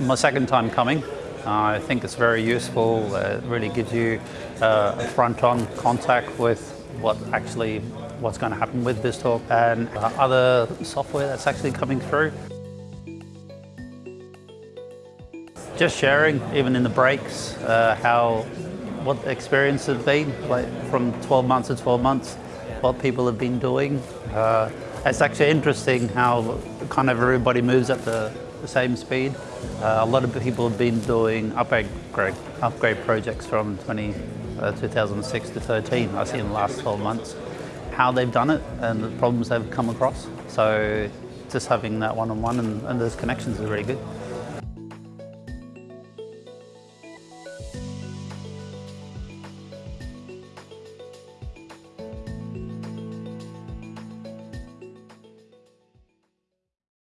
My second time coming. Uh, I think it's very useful. Uh, it really gives you uh, a front-on contact with what actually what's going to happen with BizTalk and uh, other software that's actually coming through. Just sharing, even in the breaks, uh, how what experience has been, like from 12 months to 12 months, what people have been doing. Uh, it's actually interesting how kind of everybody moves at the, the same speed. Uh, a lot of people have been doing upgrade, upgrade projects from 20, uh, 2006 to 13, I see in the last 12 months, how they've done it and the problems they've come across. So just having that one-on-one -on -one and, and those connections is really good.